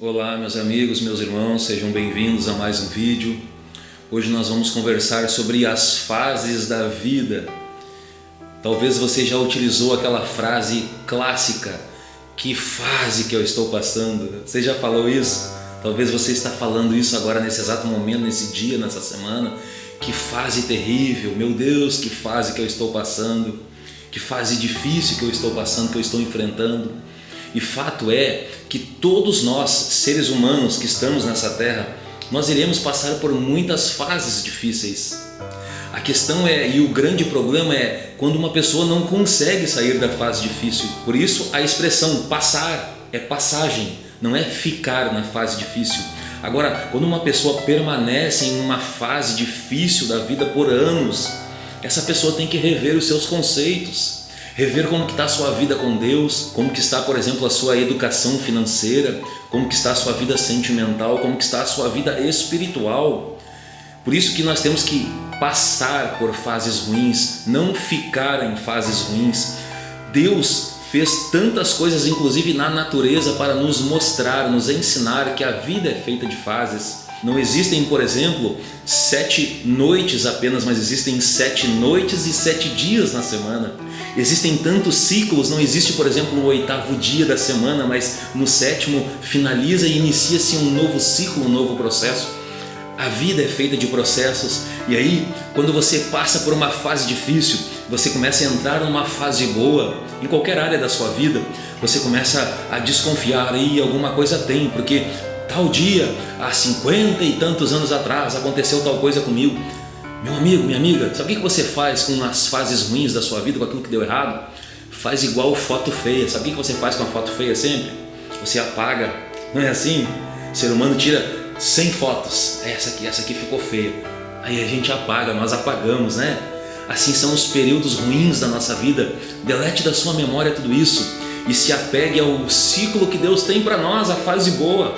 Olá meus amigos, meus irmãos, sejam bem-vindos a mais um vídeo. Hoje nós vamos conversar sobre as fases da vida. Talvez você já utilizou aquela frase clássica, que fase que eu estou passando? Você já falou isso? Talvez você está falando isso agora nesse exato momento, nesse dia, nessa semana. Que fase terrível, meu Deus, que fase que eu estou passando. Que fase difícil que eu estou passando, que eu estou enfrentando. E fato é que todos nós, seres humanos que estamos nessa terra, nós iremos passar por muitas fases difíceis. A questão é, e o grande problema é, quando uma pessoa não consegue sair da fase difícil. Por isso a expressão passar é passagem, não é ficar na fase difícil. Agora, quando uma pessoa permanece em uma fase difícil da vida por anos, essa pessoa tem que rever os seus conceitos, rever como está a sua vida com Deus, como que está, por exemplo, a sua educação financeira, como está a sua vida sentimental, como está a sua vida espiritual. Por isso que nós temos que passar por fases ruins, não ficar em fases ruins. Deus fez tantas coisas, inclusive na natureza, para nos mostrar, nos ensinar que a vida é feita de fases. Não existem, por exemplo, sete noites apenas, mas existem sete noites e sete dias na semana. Existem tantos ciclos, não existe, por exemplo, o oitavo dia da semana, mas no sétimo finaliza e inicia-se um novo ciclo, um novo processo. A vida é feita de processos e aí, quando você passa por uma fase difícil, você começa a entrar numa fase boa, em qualquer área da sua vida, você começa a desconfiar, aí alguma coisa tem, porque tal dia, há cinquenta e tantos anos atrás, aconteceu tal coisa comigo. Meu amigo, minha amiga, sabe o que você faz com as fases ruins da sua vida, com aquilo que deu errado? Faz igual foto feia. Sabe o que você faz com a foto feia sempre? Você apaga. Não é assim? O ser humano tira 100 fotos. Essa aqui, essa aqui ficou feia. Aí a gente apaga, nós apagamos, né? Assim são os períodos ruins da nossa vida. Delete da sua memória tudo isso e se apegue ao ciclo que Deus tem para nós, a fase boa.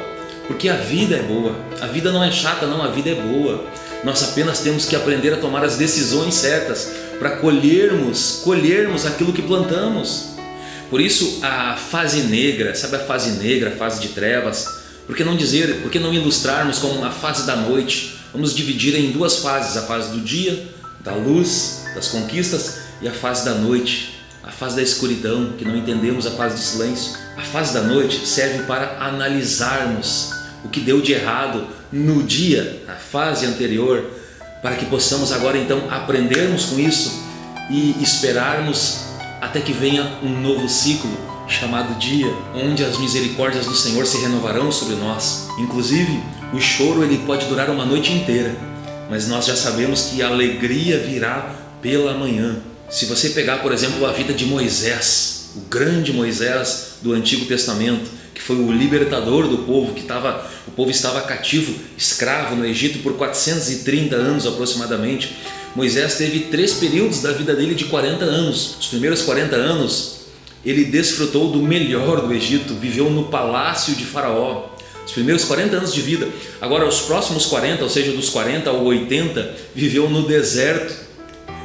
Porque a vida é boa, a vida não é chata não, a vida é boa. Nós apenas temos que aprender a tomar as decisões certas para colhermos, colhermos aquilo que plantamos. Por isso a fase negra, sabe a fase negra, a fase de trevas? Por que não dizer, por que não ilustrarmos como a fase da noite? Vamos dividir em duas fases, a fase do dia, da luz, das conquistas e a fase da noite, a fase da escuridão, que não entendemos a fase do silêncio. A fase da noite serve para analisarmos o que deu de errado no dia, na fase anterior, para que possamos agora então aprendermos com isso e esperarmos até que venha um novo ciclo chamado dia, onde as misericórdias do Senhor se renovarão sobre nós. Inclusive, o choro ele pode durar uma noite inteira, mas nós já sabemos que a alegria virá pela manhã. Se você pegar, por exemplo, a vida de Moisés, o grande Moisés do Antigo Testamento, que foi o libertador do povo, que estava, o povo estava cativo, escravo no Egito por 430 anos aproximadamente. Moisés teve três períodos da vida dele de 40 anos. Os primeiros 40 anos ele desfrutou do melhor do Egito, viveu no palácio de faraó. Os primeiros 40 anos de vida. Agora os próximos 40, ou seja, dos 40 ao 80, viveu no deserto.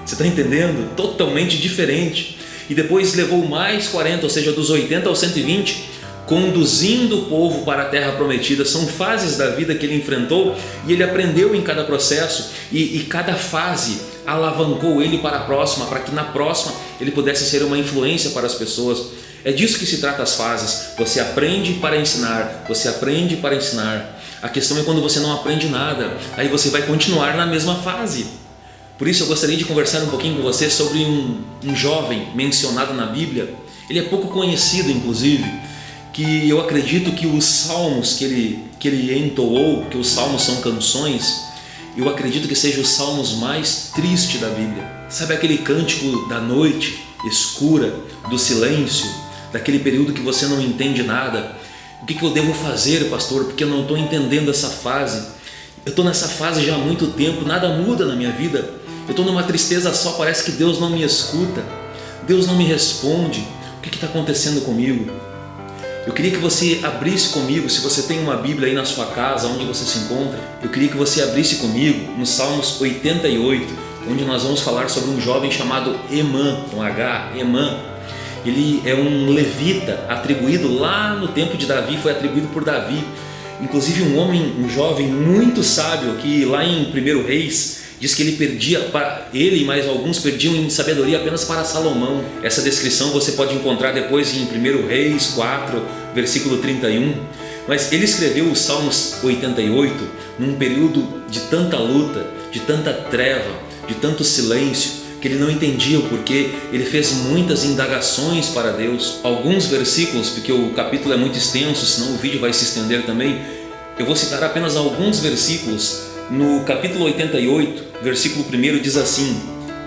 Você está entendendo? Totalmente diferente. E depois levou mais 40, ou seja, dos 80 aos 120, conduzindo o povo para a terra prometida. São fases da vida que ele enfrentou e ele aprendeu em cada processo e, e cada fase alavancou ele para a próxima, para que na próxima ele pudesse ser uma influência para as pessoas. É disso que se trata as fases. Você aprende para ensinar, você aprende para ensinar. A questão é quando você não aprende nada, aí você vai continuar na mesma fase. Por isso eu gostaria de conversar um pouquinho com você sobre um, um jovem mencionado na Bíblia. Ele é pouco conhecido, inclusive, que eu acredito que os salmos que ele, que ele entoou, que os salmos são canções, eu acredito que sejam os salmos mais tristes da Bíblia. Sabe aquele cântico da noite escura, do silêncio, daquele período que você não entende nada? O que, que eu devo fazer, pastor? Porque eu não estou entendendo essa fase. Eu estou nessa fase já há muito tempo, nada muda na minha vida. Eu estou numa tristeza só, parece que Deus não me escuta. Deus não me responde. O que está acontecendo comigo? Eu queria que você abrisse comigo, se você tem uma Bíblia aí na sua casa, onde você se encontra, eu queria que você abrisse comigo no Salmos 88, onde nós vamos falar sobre um jovem chamado Emã, com H, Emã. Ele é um levita atribuído lá no tempo de Davi, foi atribuído por Davi. Inclusive um homem, um jovem muito sábio que lá em 1 Reis diz que ele perdia, para ele e mais alguns perdiam em sabedoria apenas para Salomão. Essa descrição você pode encontrar depois em 1 Reis 4, versículo 31. Mas ele escreveu os Salmos 88 num período de tanta luta, de tanta treva, de tanto silêncio, que ele não entendia o porquê, ele fez muitas indagações para Deus. Alguns versículos, porque o capítulo é muito extenso, senão o vídeo vai se estender também, eu vou citar apenas alguns versículos. No capítulo 88, versículo 1 diz assim,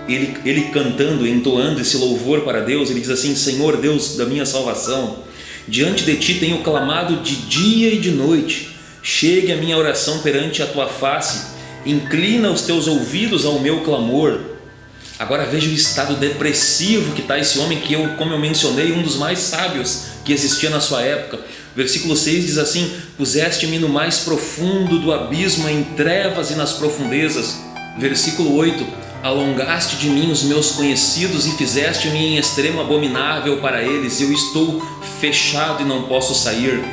ele, ele cantando, entoando esse louvor para Deus, ele diz assim, Senhor Deus da minha salvação, diante de Ti tenho clamado de dia e de noite, chegue a minha oração perante a Tua face, inclina os Teus ouvidos ao meu clamor. Agora veja o estado depressivo que está esse homem que eu, como eu mencionei, um dos mais sábios que existia na sua época. Versículo 6 diz assim, Puseste-me no mais profundo do abismo, em trevas e nas profundezas. Versículo 8, Alongaste de mim os meus conhecidos e fizeste-me em extremo abominável para eles, eu estou fechado e não posso sair.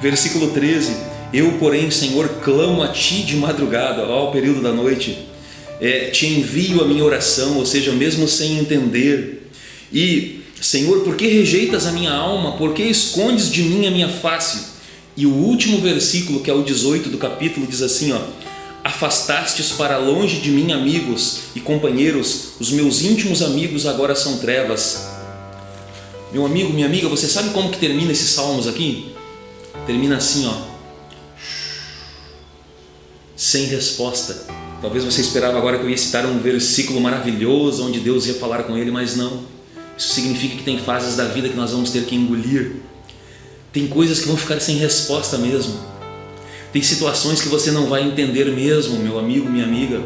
Versículo 13, Eu, porém, Senhor, clamo a Ti de madrugada, ao período da noite, é, Te envio a minha oração, ou seja, mesmo sem entender. E, Senhor, por que rejeitas a minha alma? Por que escondes de mim a minha face? E o último versículo, que é o 18 do capítulo, diz assim, ó, Afastastes para longe de mim amigos e companheiros, os meus íntimos amigos agora são trevas. Meu amigo, minha amiga, você sabe como que termina esses salmos aqui? Termina assim, ó. Sem resposta. Talvez você esperava agora que eu ia citar um versículo maravilhoso onde Deus ia falar com ele, mas não. Isso significa que tem fases da vida que nós vamos ter que engolir. Tem coisas que vão ficar sem resposta mesmo. Tem situações que você não vai entender mesmo, meu amigo, minha amiga.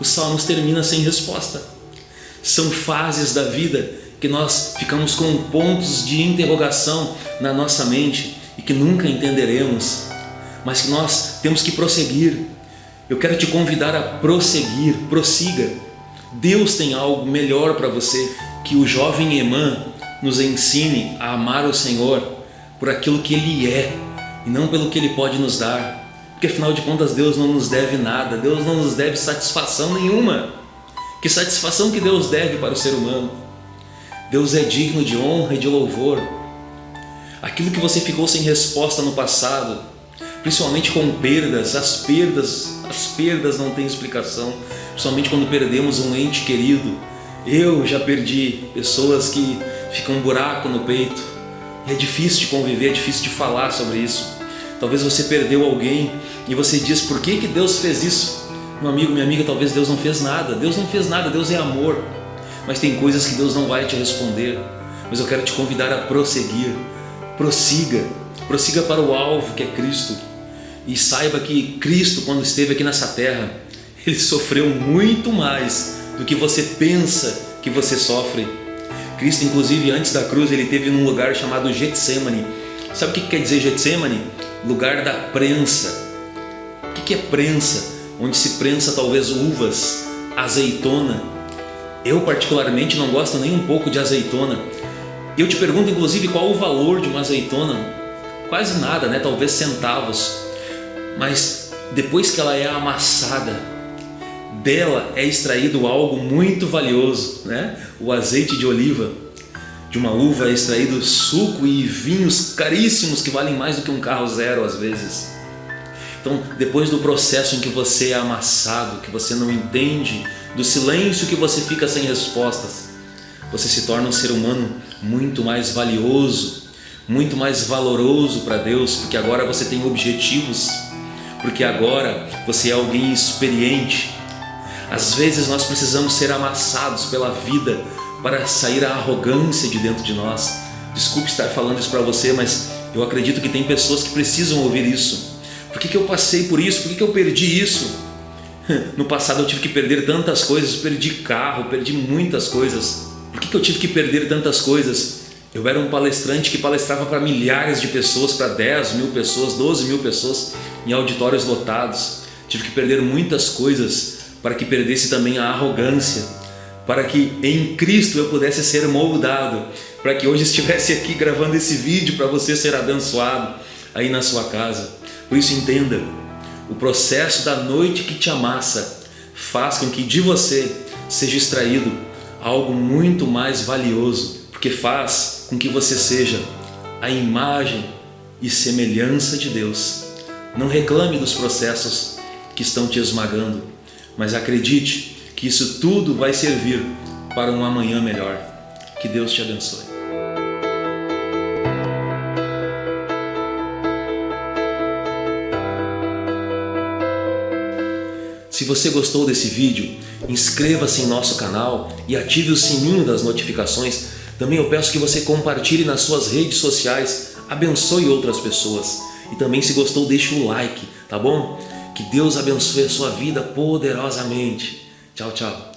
Os salmos terminam sem resposta. São fases da vida que nós ficamos com pontos de interrogação na nossa mente e que nunca entenderemos, mas que nós temos que prosseguir. Eu quero te convidar a prosseguir, prossiga. Deus tem algo melhor para você, que o jovem Emã nos ensine a amar o Senhor por aquilo que Ele é, e não pelo que Ele pode nos dar. Porque afinal de contas Deus não nos deve nada, Deus não nos deve satisfação nenhuma. Que satisfação que Deus deve para o ser humano? Deus é digno de honra e de louvor. Aquilo que você ficou sem resposta no passado, principalmente com perdas, as perdas, as perdas não têm explicação, principalmente quando perdemos um ente querido. Eu já perdi pessoas que ficam um buraco no peito. É difícil de conviver, é difícil de falar sobre isso. Talvez você perdeu alguém e você diz, por que, que Deus fez isso? Meu amigo, minha amiga, talvez Deus não fez nada. Deus não fez nada, Deus é amor. Mas tem coisas que Deus não vai te responder. Mas eu quero te convidar a prosseguir. Prossiga. Prossiga para o alvo que é Cristo. E saiba que Cristo, quando esteve aqui nessa terra, Ele sofreu muito mais do que você pensa que você sofre. Cristo, inclusive, antes da cruz, Ele teve num lugar chamado Getsemane. Sabe o que quer dizer Getsemane? lugar da prensa. O que é prensa? Onde se prensa talvez uvas, azeitona. Eu particularmente não gosto nem um pouco de azeitona. Eu te pergunto inclusive qual o valor de uma azeitona? Quase nada, né? talvez centavos. Mas depois que ela é amassada, dela é extraído algo muito valioso, né? o azeite de oliva de uma uva é extraído suco e vinhos caríssimos que valem mais do que um carro zero às vezes. Então, depois do processo em que você é amassado, que você não entende, do silêncio que você fica sem respostas, você se torna um ser humano muito mais valioso, muito mais valoroso para Deus, porque agora você tem objetivos, porque agora você é alguém experiente. Às vezes nós precisamos ser amassados pela vida para sair a arrogância de dentro de nós. Desculpe estar falando isso para você, mas eu acredito que tem pessoas que precisam ouvir isso. Por que, que eu passei por isso? Por que, que eu perdi isso? No passado eu tive que perder tantas coisas, perdi carro, perdi muitas coisas. Por que, que eu tive que perder tantas coisas? Eu era um palestrante que palestrava para milhares de pessoas, para 10 mil pessoas, 12 mil pessoas, em auditórios lotados. Tive que perder muitas coisas para que perdesse também a arrogância, para que em Cristo eu pudesse ser moldado, para que hoje estivesse aqui gravando esse vídeo para você ser abençoado aí na sua casa. Por isso entenda, o processo da noite que te amassa faz com que de você seja extraído algo muito mais valioso, porque faz com que você seja a imagem e semelhança de Deus. Não reclame dos processos que estão te esmagando, mas acredite que isso tudo vai servir para um amanhã melhor. Que Deus te abençoe. Se você gostou desse vídeo, inscreva-se em nosso canal e ative o sininho das notificações. Também eu peço que você compartilhe nas suas redes sociais, abençoe outras pessoas. E também se gostou, deixe um like, tá bom? Que Deus abençoe a sua vida poderosamente. Tchau, tchau.